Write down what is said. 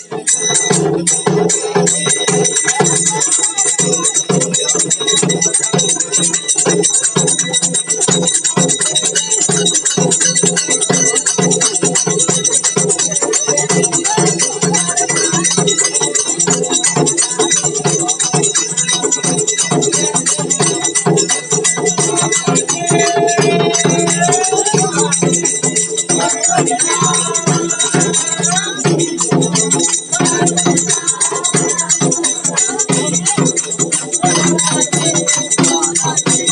Thank you. I'm not